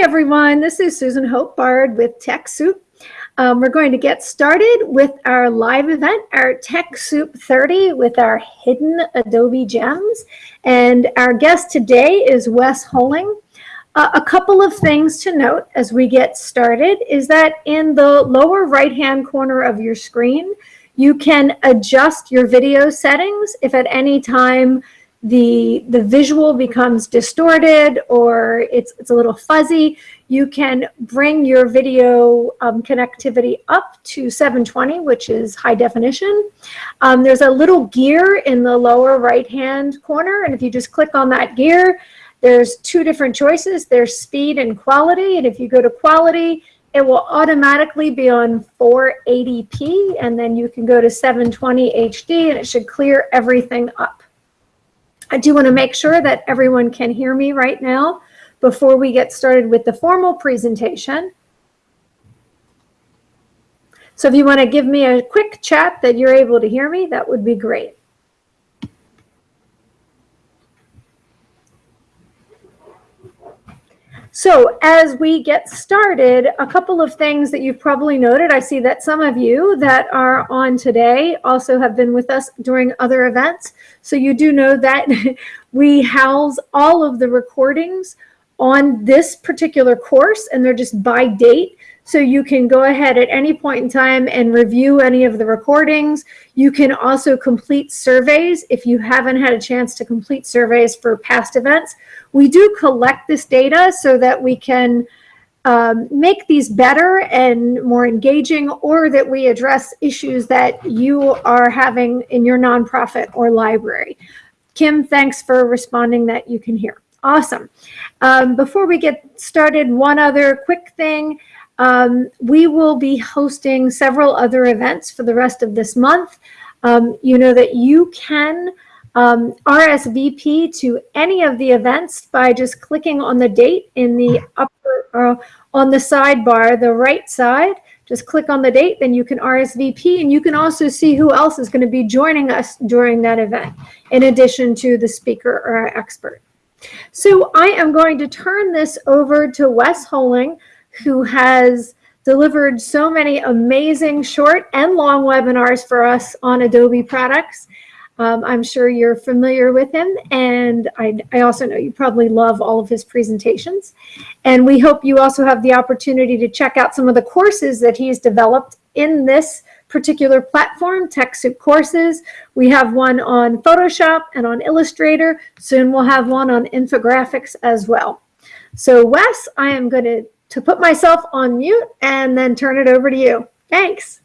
Everyone. This is Susan Hope Bard with TechSoup. Um, we're going to get started with our live event, our TechSoup 30 with our hidden Adobe gems. And our guest today is Wes Holling. Uh, a couple of things to note as we get started is that in the lower right-hand corner of your screen, you can adjust your video settings if at any time the the visual becomes distorted or it's it's a little fuzzy you can bring your video um, connectivity up to 720 which is high definition. Um, there's a little gear in the lower right hand corner and if you just click on that gear there's two different choices. There's speed and quality and if you go to quality it will automatically be on 480p and then you can go to 720 HD and it should clear everything up I do want to make sure that everyone can hear me right now before we get started with the formal presentation. So if you want to give me a quick chat that you're able to hear me, that would be great. So as we get started, a couple of things that you've probably noted. I see that some of you that are on today also have been with us during other events. So you do know that we house all of the recordings on this particular course and they're just by date. So you can go ahead at any point in time and review any of the recordings. You can also complete surveys if you haven't had a chance to complete surveys for past events. We do collect this data so that we can um, make these better and more engaging or that we address issues that you are having in your nonprofit or library. Kim, thanks for responding that you can hear. Awesome. Um, before we get started, one other quick thing. Um, we will be hosting several other events for the rest of this month. Um, you know that you can um, RSVP to any of the events by just clicking on the date in the upper, uh, on the sidebar, the right side. Just click on the date, then you can RSVP, and you can also see who else is going to be joining us during that event, in addition to the speaker or expert. So I am going to turn this over to Wes Holing, who has delivered so many amazing short and long webinars for us on Adobe products. Um, I'm sure you're familiar with him, and I, I, also know you probably love all of his presentations. And we hope you also have the opportunity to check out some of the courses that he's developed in this particular platform, TechSoup Courses. We have one on Photoshop and on Illustrator. Soon we'll have one on infographics as well. So Wes, I am going to to put myself on mute and then turn it over to you. Thanks.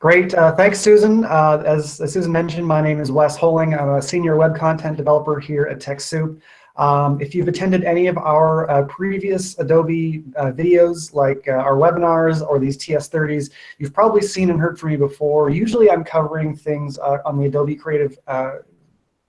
Great. Uh, thanks, Susan. Uh, as, as, Susan mentioned, my name is Wes Holing. I'm a senior web content developer here at TechSoup. Um, if you've attended any of our uh, previous Adobe uh, videos, like uh, our webinars or these TS30s, you've probably seen and heard from me before. Usually I'm covering things uh, on the Adobe Creative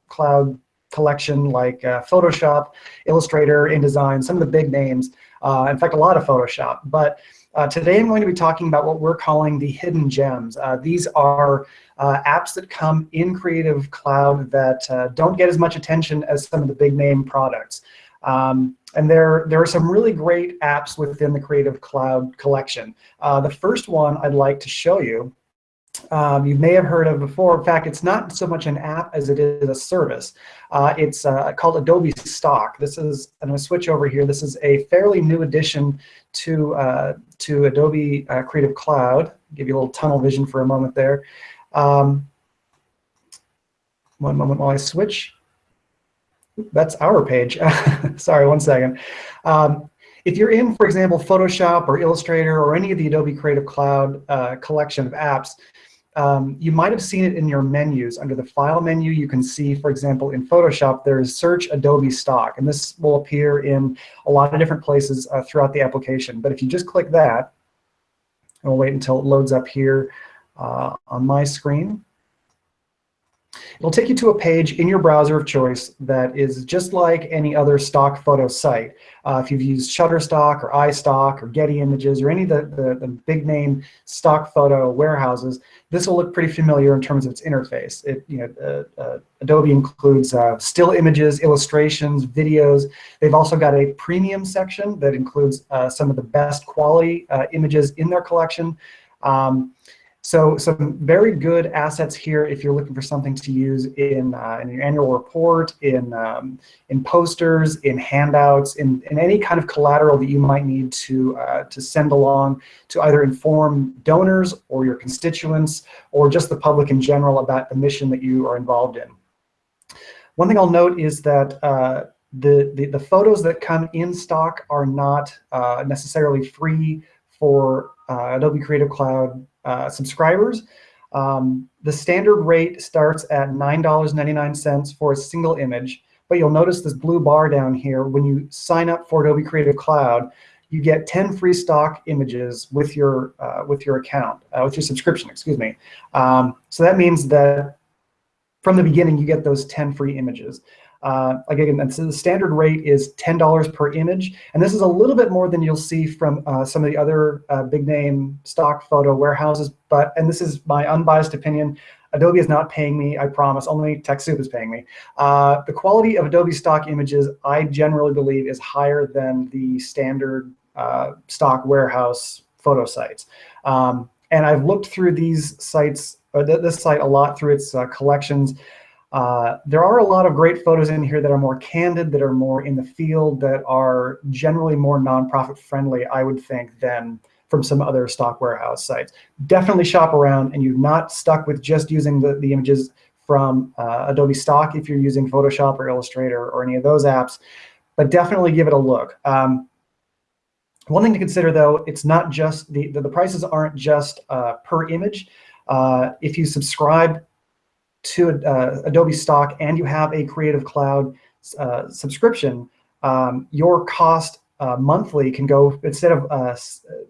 Cloud collection like uh, Photoshop, Illustrator, InDesign, some of the big names. Uh, in fact, a lot of Photoshop. But uh, today I'm going to be talking about what we're calling the hidden gems. Uh, these are uh, apps that come in Creative Cloud that uh, don't get as much attention as some of the big name products. Um, and there, there are some really great apps within the Creative Cloud collection. the first one I'd like to show you um, you may have heard of before. In fact, it's not so much an app as it is a service. Uh, it's uh, called Adobe Stock. This is, and I'm going to switch over here. This is a fairly new addition to, uh, to Adobe uh, Creative Cloud. Give you a little tunnel vision for a moment there. Um, one moment while I switch. That's our page. Sorry, one second. Um, if you're in, for example, Photoshop or Illustrator or any of the Adobe Creative Cloud uh, collection of apps, um, you might have seen it in your menus. Under the File menu, you can see, for example, in Photoshop, there's Search Adobe Stock. And this will appear in a lot of different places uh, throughout the application. But if you just click that, and we'll wait until it loads up here uh, on my screen. It'll take you to a page in your browser of choice that is just like any other stock photo site. Uh, if you've used Shutterstock or iStock or Getty Images or any of the, the, the, big name stock photo warehouses, this will look pretty familiar in terms of its interface. It, you know, uh, uh, Adobe includes uh, still images, illustrations, videos. They've also got a premium section that includes uh, some of the best quality uh, images in their collection. Um, so some very good assets here if you're looking for something to use in, uh, in your annual report, in, um, in posters, in handouts, in, in any kind of collateral that you might need to, uh, to send along to either inform donors or your constituents or just the public in general about the mission that you are involved in. One thing I'll note is that uh, the, the, the, photos that come in stock are not uh, necessarily free for uh, Adobe Creative Cloud uh, subscribers. Um, the standard rate starts at $9.99 for a single image, but you'll notice this blue bar down here. When you sign up for Adobe Creative Cloud, you get 10 free stock images with your uh, with your account, uh, with your subscription, excuse me. Um, so that means that from the beginning, you get those 10 free images. Uh, again, so the standard rate is $10 per image. And this is a little bit more than you'll see from uh, some of the other uh, big name stock photo warehouses. But, and this is my unbiased opinion, Adobe is not paying me, I promise, only TechSoup is paying me. Uh, the quality of Adobe stock images, I generally believe, is higher than the standard uh, stock warehouse photo sites. Um, and I've looked through these sites, or th this site a lot through its uh, collections. Uh, there are a lot of great photos in here that are more candid, that are more in the field, that are generally more nonprofit friendly, I would think, than from some other stock warehouse sites. Definitely shop around and you're not stuck with just using the, the images from uh, Adobe Stock if you're using Photoshop or Illustrator or any of those apps, but definitely give it a look. Um, one thing to consider, though, it's not just the, the, the prices aren't just uh, per image. Uh, if you subscribe to uh, Adobe Stock and you have a Creative Cloud uh, subscription, um, your cost uh, monthly can go, instead of a uh,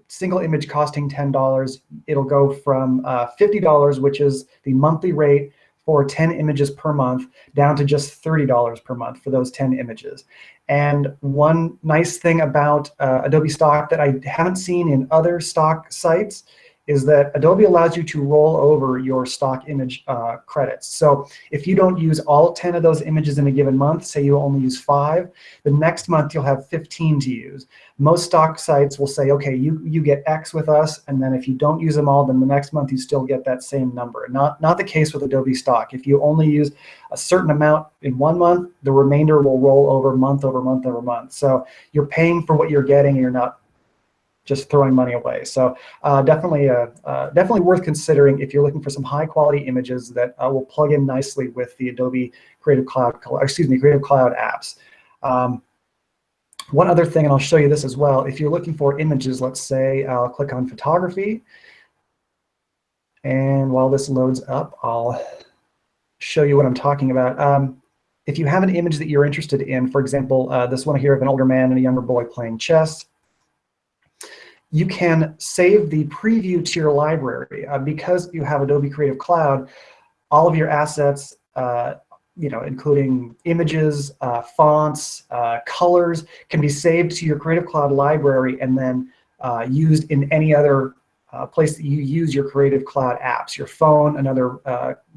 single image costing $10, it'll go from uh, $50, which is the monthly rate for 10 images per month, down to just $30 per month for those 10 images. And one nice thing about uh, Adobe Stock that I haven't seen in other stock sites is that Adobe allows you to roll over your stock image uh, credits. So if you don't use all 10 of those images in a given month, say you only use five, the next month you'll have 15 to use. Most stock sites will say, okay, you, you get X with us, and then if you don't use them all, then the next month you still get that same number. Not, not the case with Adobe Stock. If you only use a certain amount in one month, the remainder will roll over month over month over month. So you're paying for what you're getting, and you're not just throwing money away. So uh, definitely, uh, uh, definitely worth considering if you're looking for some high quality images that uh, will plug in nicely with the Adobe Creative Cloud, excuse me, Creative Cloud apps. Um, one other thing, and I'll show you this as well, if you're looking for images, let's say I'll click on photography. And while this loads up, I'll show you what I'm talking about. Um, if you have an image that you're interested in, for example, uh, this one here of an older man and a younger boy playing chess, you can save the preview to your library. Uh, because you have Adobe Creative Cloud, all of your assets, uh, you know, including images, uh, fonts, uh, colors, can be saved to your Creative Cloud library and then uh, used in any other uh, place that you use your Creative Cloud apps, your phone, another,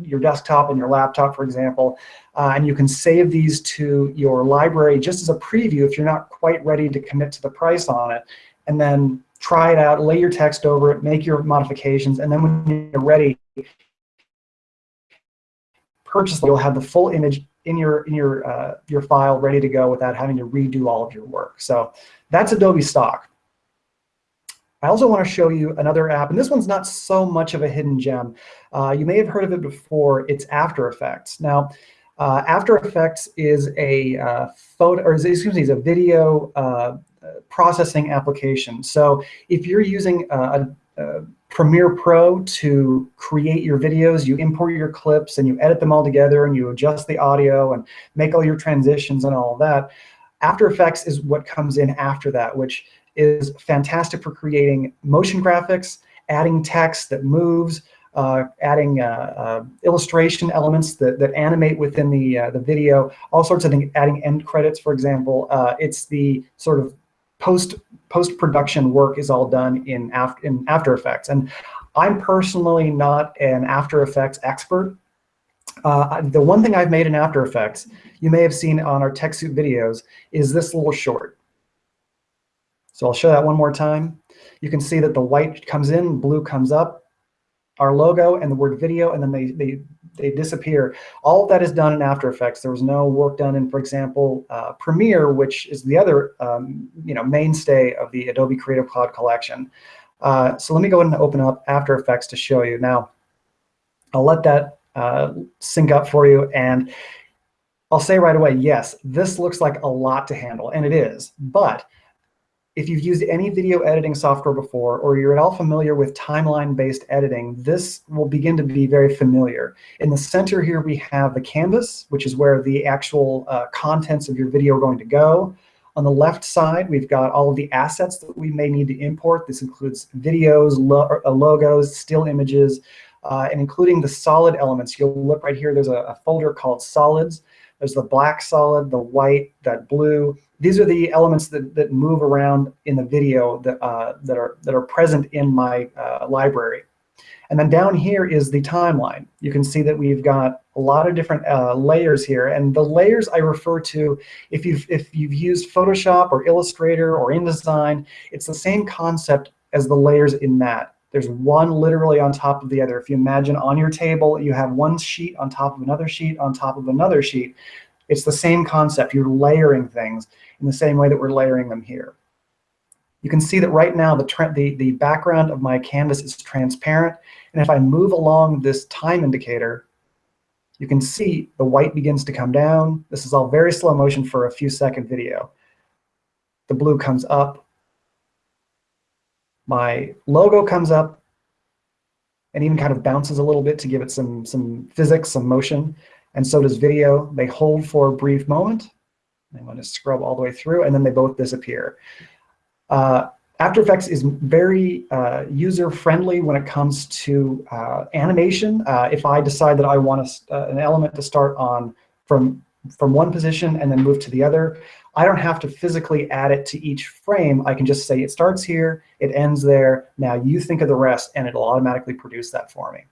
your desktop and your laptop, for example. and you can save these to your library just as a preview if you're not quite ready to commit to the price on it. And then try it out, lay your text over it, make your modifications, and then when you're ready, purchase. You'll have the full image in your in your uh, your file ready to go without having to redo all of your work. So that's Adobe Stock. I also want to show you another app, and this one's not so much of a hidden gem. Uh, you may have heard of it before. It's After Effects. Now, uh, After Effects is a uh, photo, or excuse me, is a video uh, processing application. So if you're using a, a Premiere Pro to create your videos, you import your clips and you edit them all together and you adjust the audio and make all your transitions and all of that. After Effects is what comes in after that, which is fantastic for creating motion graphics, adding text that moves, uh, adding uh, uh, illustration elements that, that animate within the, uh, the video, all sorts of things, adding end credits, for example. Uh, it's the sort of post post-production work is all done in, after, in After Effects. And I'm personally not an After Effects expert. Uh, the one thing I've made in After Effects, you may have seen on our TechSoup videos, is this little short. So I'll show that one more time. You can see that the white comes in, blue comes up, our logo and the word video, and then they, they, they disappear. All of that is done in After Effects. There was no work done in, for example, uh, Premiere, which is the other um, you know, mainstay of the Adobe Creative Cloud collection. Uh, so let me go ahead and open up After Effects to show you. Now, I'll let that uh, sync up for you. And I'll say right away, yes, this looks like a lot to handle, and it is. But if you've used any video editing software before, or you're at all familiar with timeline-based editing, this will begin to be very familiar. In the center here, we have the canvas, which is where the actual uh, contents of your video are going to go. On the left side, we've got all of the assets that we may need to import. This includes videos, lo uh, logos, still images, uh, and including the solid elements. You'll look right here, there's a, a, folder called solids. There's the black solid, the white, that blue. These are the elements that, that move around in the video that, uh, that, are, that are present in my uh, library. And then down here is the timeline. You can see that we've got a lot of different uh, layers here. And the layers I refer to, if you've, if you've used Photoshop or Illustrator or InDesign, it's the same concept as the layers in that. There's one literally on top of the other. If you imagine on your table, you have one sheet on top of another sheet on top of another sheet. It's the same concept. You're layering things in the same way that we're layering them here. You can see that right now the, the, the background of my canvas is transparent. And if I move along this time indicator, you can see the white begins to come down. This is all very slow motion for a few second video. The blue comes up. My logo comes up and even kind of bounces a little bit to give it some, some physics, some motion. And so does video. They hold for a brief moment. I'm going to scrub all the way through, and then they both disappear. Uh, After Effects is very uh, user-friendly when it comes to uh, animation. Uh, if I decide that I want a, uh, an element to start on from, from one position and then move to the other, I don't have to physically add it to each frame. I can just say it starts here, it ends there, now you think of the rest, and it'll automatically produce that for me.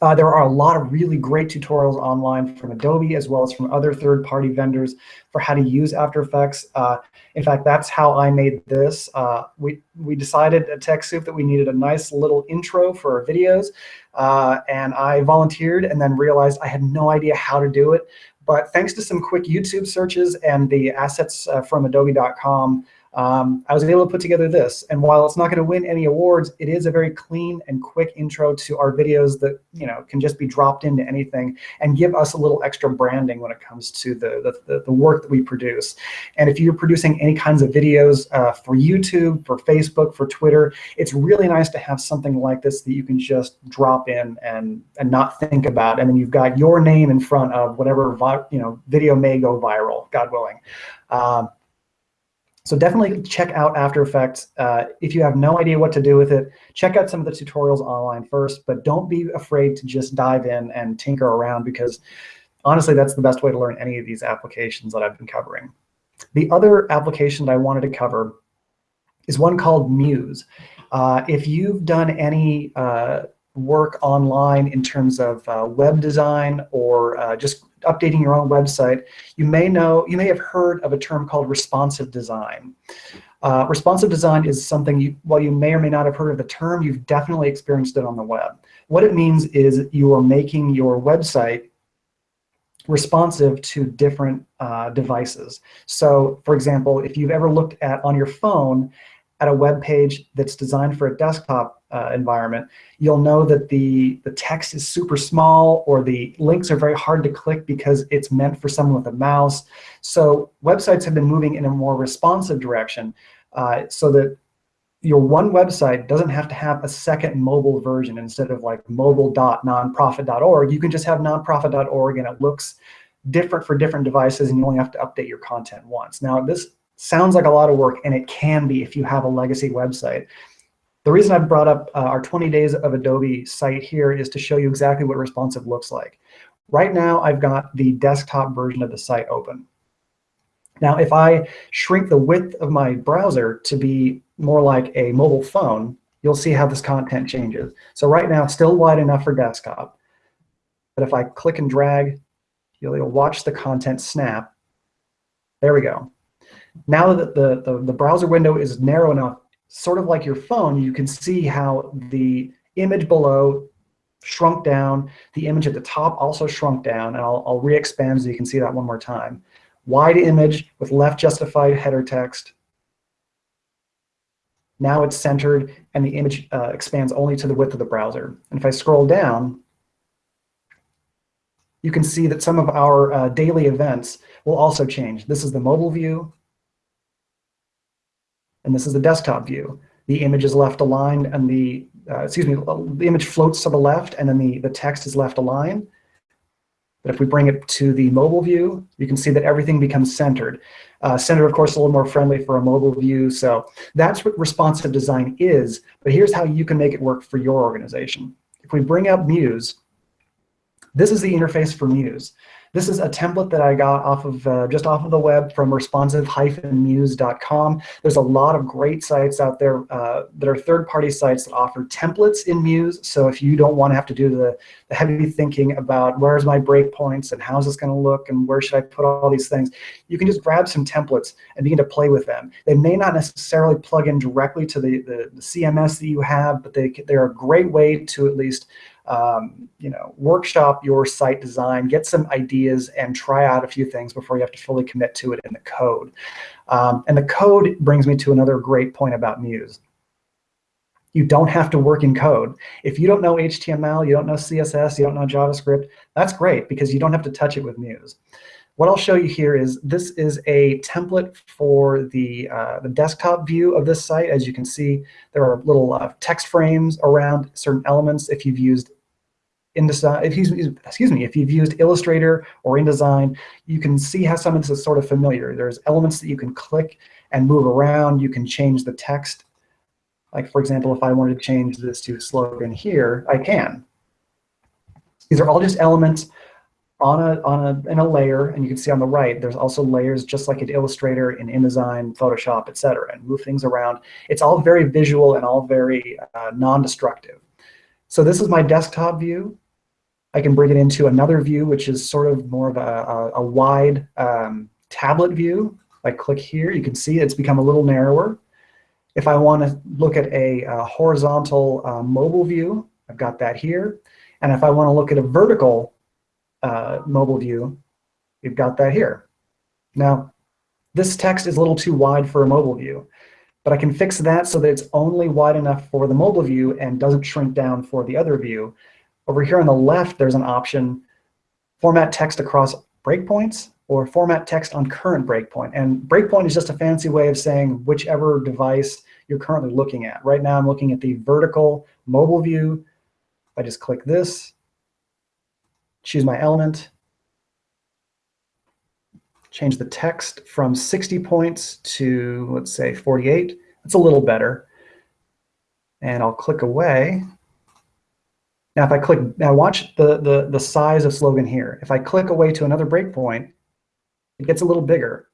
Uh, there are a lot of really great tutorials online from Adobe as well as from other third-party vendors for how to use After Effects. Uh, in fact, that's how I made this. Uh, we, we decided at TechSoup that we needed a nice little intro for our videos, uh, and I volunteered and then realized I had no idea how to do it. But thanks to some quick YouTube searches and the assets uh, from adobe.com, um, I was able to put together this. And while it's not going to win any awards, it is a very clean and quick intro to our videos that you know can just be dropped into anything and give us a little extra branding when it comes to the, the, the work that we produce. And if you're producing any kinds of videos uh, for YouTube, for Facebook, for Twitter, it's really nice to have something like this that you can just drop in and, and not think about. And then you've got your name in front of whatever you know video may go viral, God willing. Um, so definitely check out After Effects. Uh, if you have no idea what to do with it, check out some of the tutorials online first, but don't be afraid to just dive in and tinker around because honestly, that's the best way to learn any of these applications that I've been covering. The other application that I wanted to cover is one called Muse. Uh, if you've done any uh, work online in terms of uh, web design or uh, just updating your own website, you may know, you may have heard of a term called responsive design. Uh, responsive design is something, you, while you may or may not have heard of the term, you've definitely experienced it on the web. What it means is you are making your website responsive to different uh, devices. So for example, if you've ever looked at on your phone at a web page that's designed for a desktop uh, environment, you'll know that the, the text is super small or the links are very hard to click because it's meant for someone with a mouse. So websites have been moving in a more responsive direction uh, so that your one website doesn't have to have a second mobile version instead of like mobile.nonprofit.org. You can just have nonprofit.org and it looks different for different devices and you only have to update your content once. Now this sounds like a lot of work, and it can be if you have a legacy website. The reason I've brought up uh, our 20 days of Adobe site here is to show you exactly what responsive looks like. Right now, I've got the desktop version of the site open. Now, if I shrink the width of my browser to be more like a mobile phone, you'll see how this content changes. So right now, still wide enough for desktop. But if I click and drag, you'll, you'll watch the content snap. There we go. Now that the, the, the browser window is narrow enough, sort of like your phone, you can see how the image below shrunk down. The image at the top also shrunk down. And I'll, I'll re-expand so you can see that one more time. Wide image with left justified header text. Now it's centered, and the image uh, expands only to the width of the browser. And if I scroll down, you can see that some of our uh, daily events will also change. This is the mobile view, and this is the desktop view. The image is left aligned, and the uh, excuse me, the image floats to the left, and then the the text is left aligned. But if we bring it to the mobile view, you can see that everything becomes centered. Uh, centered, of course, a little more friendly for a mobile view. So that's what responsive design is. But here's how you can make it work for your organization. If we bring up Muse, this is the interface for Muse. This is a template that I got off of uh, just off of the web from responsive-muse.com. There's a lot of great sites out there uh, that are third-party sites that offer templates in Muse. So if you don't want to have to do the, the heavy thinking about where's my breakpoints and how's this going to look and where should I put all these things, you can just grab some templates and begin to play with them. They may not necessarily plug in directly to the, the, the CMS that you have, but they, they're a great way to at least um, you know, workshop your site design, get some ideas, and try out a few things before you have to fully commit to it in the code. Um, and the code brings me to another great point about Muse. You don't have to work in code. If you don't know HTML, you don't know CSS, you don't know JavaScript, that's great because you don't have to touch it with Muse. What I'll show you here is this is a template for the, uh, the desktop view of this site. As you can see, there are little uh, text frames around certain elements. If you've used InDesign, if you excuse me, if you've used Illustrator or InDesign, you can see how some of this is sort of familiar. There's elements that you can click and move around. You can change the text. Like for example, if I wanted to change this to slogan here, I can. These are all just elements on a on a in a layer, and you can see on the right, there's also layers just like in Illustrator, in InDesign, Photoshop, etc., and move things around. It's all very visual and all very uh, non-destructive. So this is my desktop view. I can bring it into another view, which is sort of more of a, a, a wide um, tablet view. If I click here, you can see it's become a little narrower. If I want to look at a, a horizontal uh, mobile view, I've got that here. And if I want to look at a vertical uh, mobile view, we've got that here. Now, this text is a little too wide for a mobile view, but I can fix that so that it's only wide enough for the mobile view and doesn't shrink down for the other view. Over here on the left, there's an option, format text across breakpoints or format text on current breakpoint. And breakpoint is just a fancy way of saying whichever device you're currently looking at. Right now, I'm looking at the vertical mobile view. I just click this, choose my element, change the text from 60 points to, let's say, 48. That's a little better. And I'll click away. Now, if I click, now watch the, the, the size of slogan here. If I click away to another breakpoint, it gets a little bigger.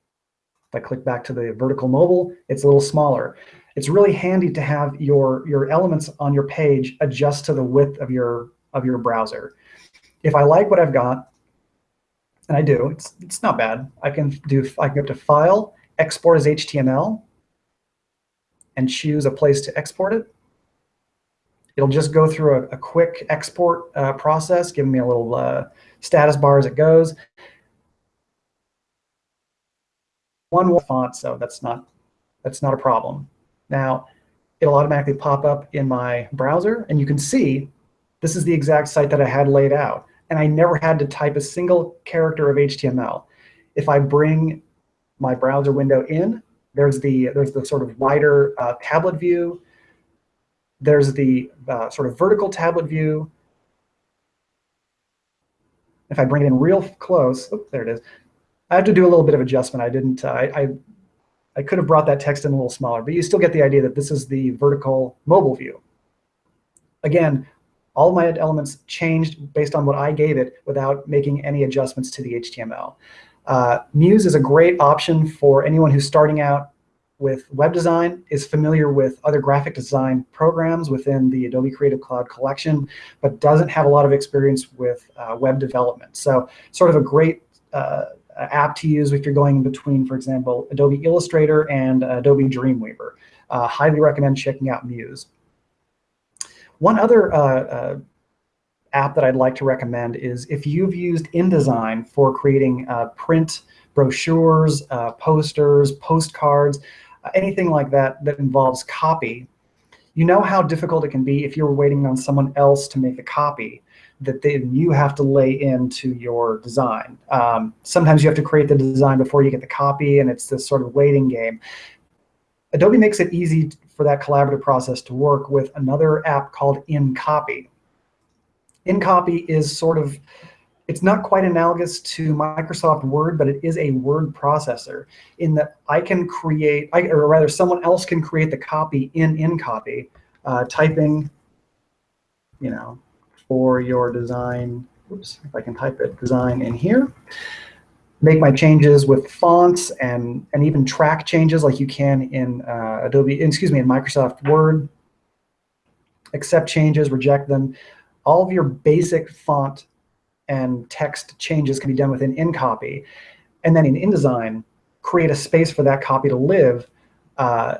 If I click back to the vertical mobile, it's a little smaller. It's really handy to have your, your elements on your page adjust to the width of your, of your browser. If I like what I've got, and I do, it's, it's not bad. I can do, I can go to File, Export as HTML, and choose a place to export it. It'll just go through a, a quick export uh, process, giving me a little uh, status bar as it goes. One font, so that's not that's not a problem. Now, it'll automatically pop up in my browser, and you can see this is the exact site that I had laid out. And I never had to type a single character of HTML. If I bring my browser window in, there's the there's the sort of wider uh, tablet view there's the uh, sort of vertical tablet view. If I bring it in real close, oh, there it is. I have to do a little bit of adjustment. I didn't, uh, I, I I could have brought that text in a little smaller, but you still get the idea that this is the vertical mobile view. Again, all my elements changed based on what I gave it without making any adjustments to the HTML. Uh, Muse is a great option for anyone who's starting out with web design, is familiar with other graphic design programs within the Adobe Creative Cloud collection, but doesn't have a lot of experience with uh, web development. So sort of a great uh, app to use if you're going in between, for example, Adobe Illustrator and Adobe Dreamweaver. Uh, highly recommend checking out Muse. One other uh, uh, app that I'd like to recommend is if you've used InDesign for creating uh, print brochures, uh, posters, postcards, uh, anything like that that involves copy, you know how difficult it can be if you're waiting on someone else to make a copy that then you have to lay into your design. Um, sometimes you have to create the design before you get the copy, and it's this sort of waiting game. Adobe makes it easy for that collaborative process to work with another app called InCopy. InCopy is sort of, it's not quite analogous to Microsoft Word, but it is a word processor in that I can create, I, or rather someone else can create the copy in InCopy, uh, typing, you know, for your design, oops, if I can type it, design in here make my changes with fonts and, and even track changes like you can in uh, Adobe, excuse me, in Microsoft Word. Accept changes, reject them. All of your basic font and text changes can be done within InCopy. And then in InDesign, create a space for that copy to live uh,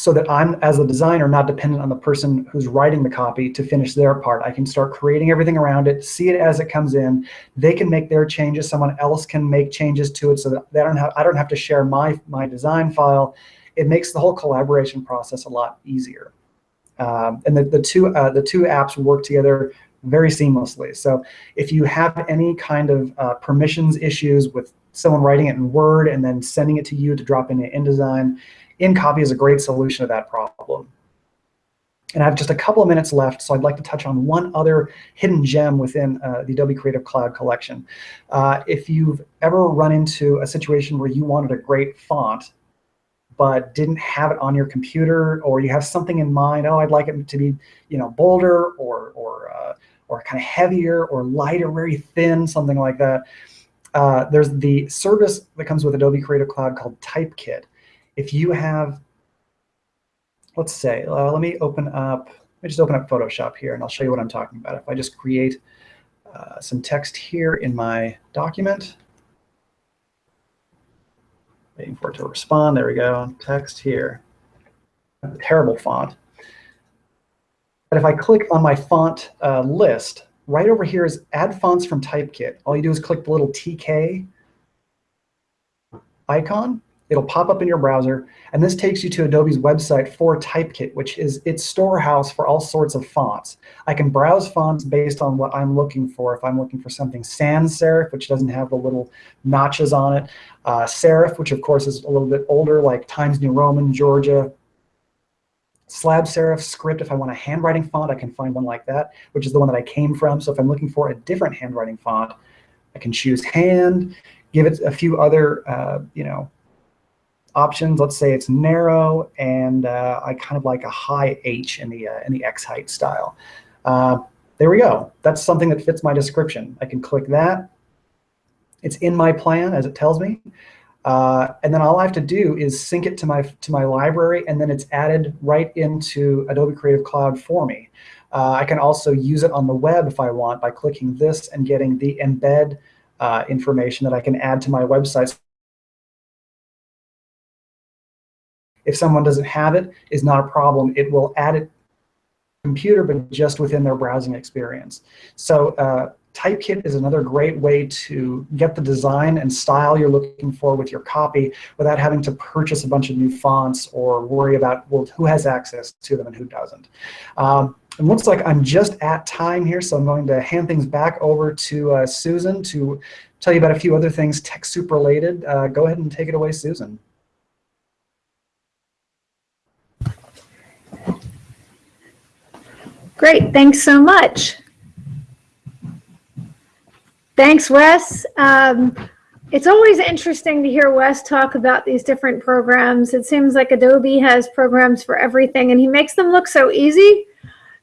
so that I'm, as a designer, not dependent on the person who's writing the copy to finish their part. I can start creating everything around it, see it as it comes in. They can make their changes. Someone else can make changes to it so that they don't have, I don't have to share my, my design file. It makes the whole collaboration process a lot easier. Um, and the, the, two, uh, the two apps work together very seamlessly. So if you have any kind of uh, permissions issues with someone writing it in Word and then sending it to you to drop into InDesign, InCopy is a great solution to that problem. And I have just a couple of minutes left, so I'd like to touch on one other hidden gem within uh, the Adobe Creative Cloud collection. Uh, if you've ever run into a situation where you wanted a great font, but didn't have it on your computer, or you have something in mind, oh, I'd like it to be you know, bolder or, or, uh, or kind of heavier or lighter, very thin, something like that, uh, there's the service that comes with Adobe Creative Cloud called Typekit. If you have, let's say, uh, let me open up, let me just open up Photoshop here and I'll show you what I'm talking about. If I just create uh, some text here in my document, waiting for it to respond, there we go, text here, terrible font. But if I click on my font uh, list, right over here is add fonts from Typekit. All you do is click the little TK icon, It'll pop up in your browser, and this takes you to Adobe's website for Typekit, which is its storehouse for all sorts of fonts. I can browse fonts based on what I'm looking for. If I'm looking for something sans serif, which doesn't have the little notches on it, uh, serif, which of course is a little bit older, like Times New Roman, Georgia, slab serif script. If I want a handwriting font, I can find one like that, which is the one that I came from. So if I'm looking for a different handwriting font, I can choose hand, give it a few other, uh, you know, options. Let's say it's narrow, and uh, I kind of like a high H in the uh, in the X height style. Uh, there we go. That's something that fits my description. I can click that. It's in my plan as it tells me. Uh, and then all I have to do is sync it to my to my library, and then it's added right into Adobe Creative Cloud for me. Uh, I can also use it on the web if I want by clicking this and getting the embed uh, information that I can add to my website If someone doesn't have it, is not a problem. It will add it computer, but just within their browsing experience. So uh, Typekit is another great way to get the design and style you're looking for with your copy without having to purchase a bunch of new fonts or worry about well, who has access to them and who doesn't. Um, it looks like I'm just at time here, so I'm going to hand things back over to uh, Susan to tell you about a few other things TechSoup related. Uh, go ahead and take it away, Susan. Great, thanks so much. Thanks, Wes. Um, it's always interesting to hear Wes talk about these different programs. It seems like Adobe has programs for everything and he makes them look so easy.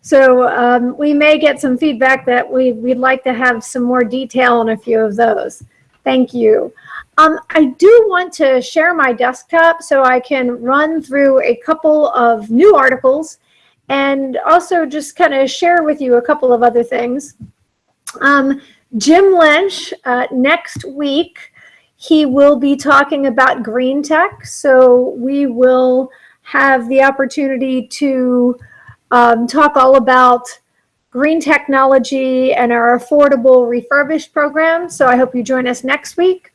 So um, we may get some feedback that we, we'd like to have some more detail on a few of those. Thank you. Um, I do want to share my desktop so I can run through a couple of new articles and also just kind of share with you a couple of other things. Um, Jim Lynch, uh, next week, he will be talking about green tech. So we will have the opportunity to um, talk all about green technology and our affordable refurbished program. So I hope you join us next week.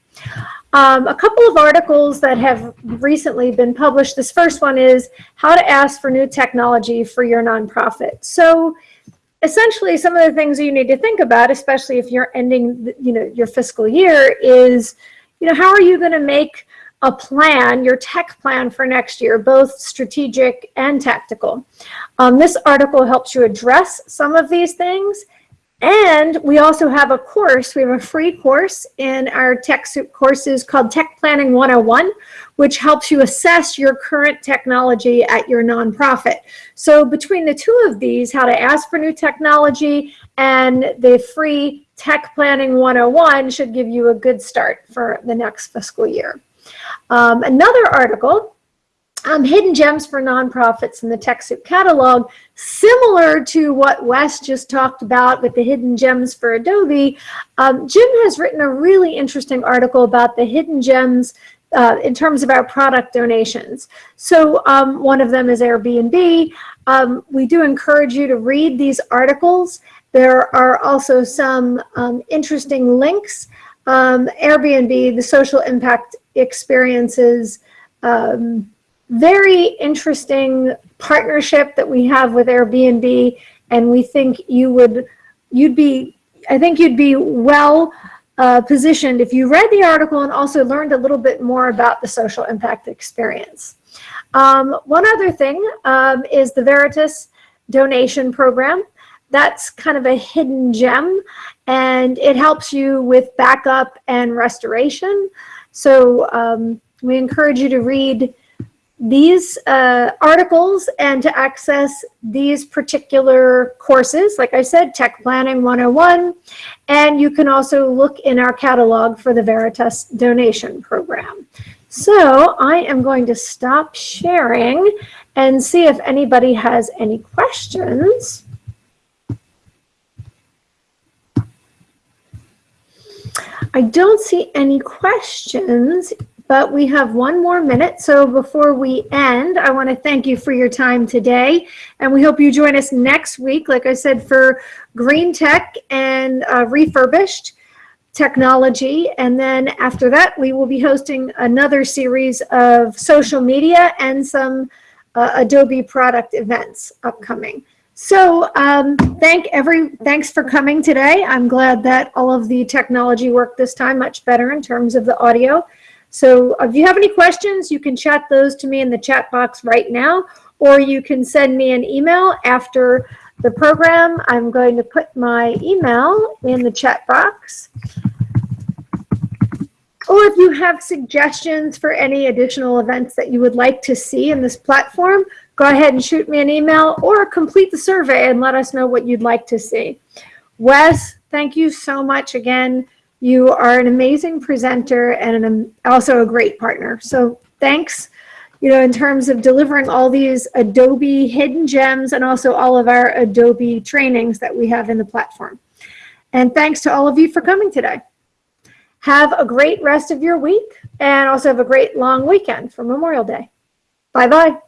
Um, a couple of articles that have recently been published. This first one is how to ask for new technology for your nonprofit. So essentially some of the things you need to think about, especially if you're ending you know, your fiscal year is, you know, how are you going to make a plan, your tech plan for next year, both strategic and tactical. Um, this article helps you address some of these things. And we also have a course, we have a free course in our TechSoup courses called Tech Planning 101, which helps you assess your current technology at your nonprofit. So between the two of these, how to ask for new technology and the free Tech Planning 101 should give you a good start for the next fiscal year. Um, another article, um, Hidden Gems for Nonprofits in the TechSoup catalog, similar to what Wes just talked about with the Hidden Gems for Adobe, um, Jim has written a really interesting article about the hidden gems uh, in terms of our product donations. So um, one of them is Airbnb. Um, we do encourage you to read these articles. There are also some um, interesting links. Um, Airbnb, the social impact experiences, um, very interesting partnership that we have with Airbnb. And we think you would, you'd be, I think you'd be well uh, positioned if you read the article and also learned a little bit more about the social impact experience. Um, one other thing um, is the Veritas donation program. That's kind of a hidden gem and it helps you with backup and restoration. So um, we encourage you to read these uh, articles and to access these particular courses, like I said, Tech Planning 101, and you can also look in our catalog for the Veritas donation program. So I am going to stop sharing and see if anybody has any questions. I don't see any questions, but we have one more minute. So before we end, I want to thank you for your time today. And we hope you join us next week, like I said, for green tech and uh, refurbished technology. And then after that, we will be hosting another series of social media and some uh, Adobe product events upcoming. So um, thank every, thanks for coming today. I'm glad that all of the technology worked this time much better in terms of the audio. So if you have any questions, you can chat those to me in the chat box right now, or you can send me an email after the program. I'm going to put my email in the chat box. Or if you have suggestions for any additional events that you would like to see in this platform, go ahead and shoot me an email or complete the survey and let us know what you'd like to see. Wes, thank you so much again. You are an amazing presenter and an, also a great partner. So thanks, you know, in terms of delivering all these Adobe hidden gems and also all of our Adobe trainings that we have in the platform. And thanks to all of you for coming today. Have a great rest of your week and also have a great long weekend for Memorial Day. Bye-bye.